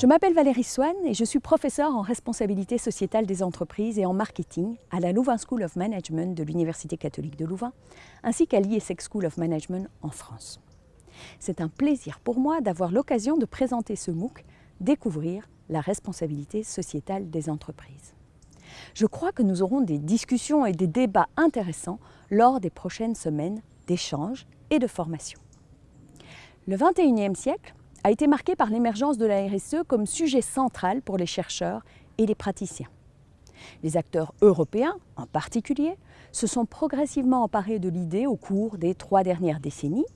Je m'appelle Valérie Swann et je suis professeure en responsabilité sociétale des entreprises et en marketing à la Louvain School of Management de l'Université catholique de Louvain, ainsi qu'à l'ISEC School of Management en France. C'est un plaisir pour moi d'avoir l'occasion de présenter ce MOOC « Découvrir la responsabilité sociétale des entreprises ». Je crois que nous aurons des discussions et des débats intéressants lors des prochaines semaines d'échanges et de formation. Le 21e siècle a été marqué par l'émergence de la RSE comme sujet central pour les chercheurs et les praticiens. Les acteurs européens, en particulier, se sont progressivement emparés de l'idée au cours des trois dernières décennies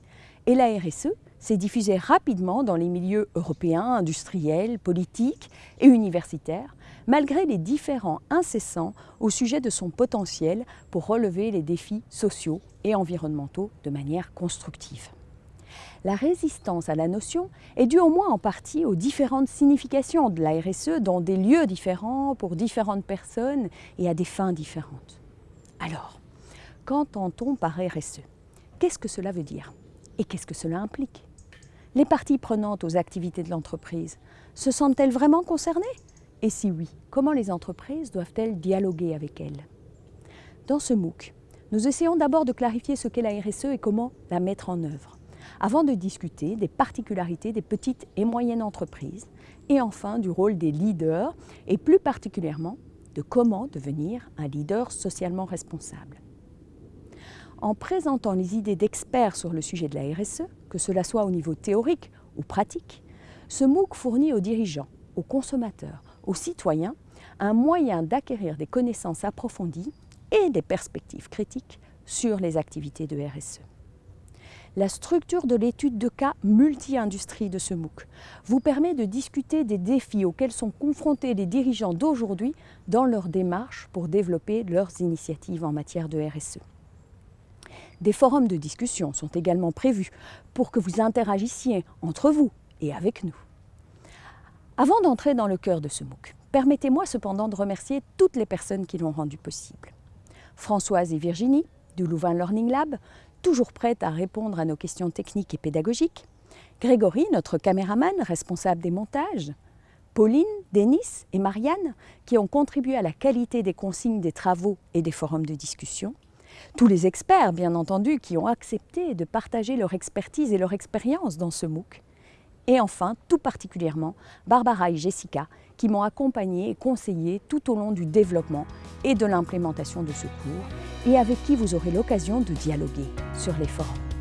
et la RSE s'est diffusée rapidement dans les milieux européens, industriels, politiques et universitaires, malgré les différends incessants au sujet de son potentiel pour relever les défis sociaux et environnementaux de manière constructive. La résistance à la notion est due au moins en partie aux différentes significations de la RSE dans des lieux différents, pour différentes personnes et à des fins différentes. Alors, qu'entend-on par RSE Qu'est-ce que cela veut dire Et qu'est-ce que cela implique? Les parties prenantes aux activités de l'entreprise se sentent-elles vraiment concernées? Et si oui, comment les entreprises doivent-elles dialoguer avec elles? Dans ce MOOC, nous essayons d'abord de clarifier ce qu'est la RSE et comment la mettre en œuvre avant de discuter des particularités des petites et moyennes entreprises et enfin du rôle des leaders et plus particulièrement de comment devenir un leader socialement responsable. En présentant les idées d'experts sur le sujet de la RSE, que cela soit au niveau théorique ou pratique, ce MOOC fournit aux dirigeants, aux consommateurs, aux citoyens un moyen d'acquérir des connaissances approfondies et des perspectives critiques sur les activités de RSE la structure de l'étude de cas multi-industrie de ce MOOC vous permet de discuter des défis auxquels sont confrontés les dirigeants d'aujourd'hui dans leur démarche pour développer leurs initiatives en matière de RSE. Des forums de discussion sont également prévus pour que vous interagissiez entre vous et avec nous. Avant d'entrer dans le cœur de ce MOOC, permettez-moi cependant de remercier toutes les personnes qui l'ont rendu possible. Françoise et Virginie, du Louvain Learning Lab, toujours prête à répondre à nos questions techniques et pédagogiques, Grégory, notre caméraman responsable des montages, Pauline, Denis et Marianne, qui ont contribué à la qualité des consignes des travaux et des forums de discussion, tous les experts, bien entendu, qui ont accepté de partager leur expertise et leur expérience dans ce MOOC, et enfin, tout particulièrement, Barbara et Jessica, qui m'ont accompagné et conseillé tout au long du développement et de l'implémentation de ce cours, et avec qui vous aurez l'occasion de dialoguer sur les forums.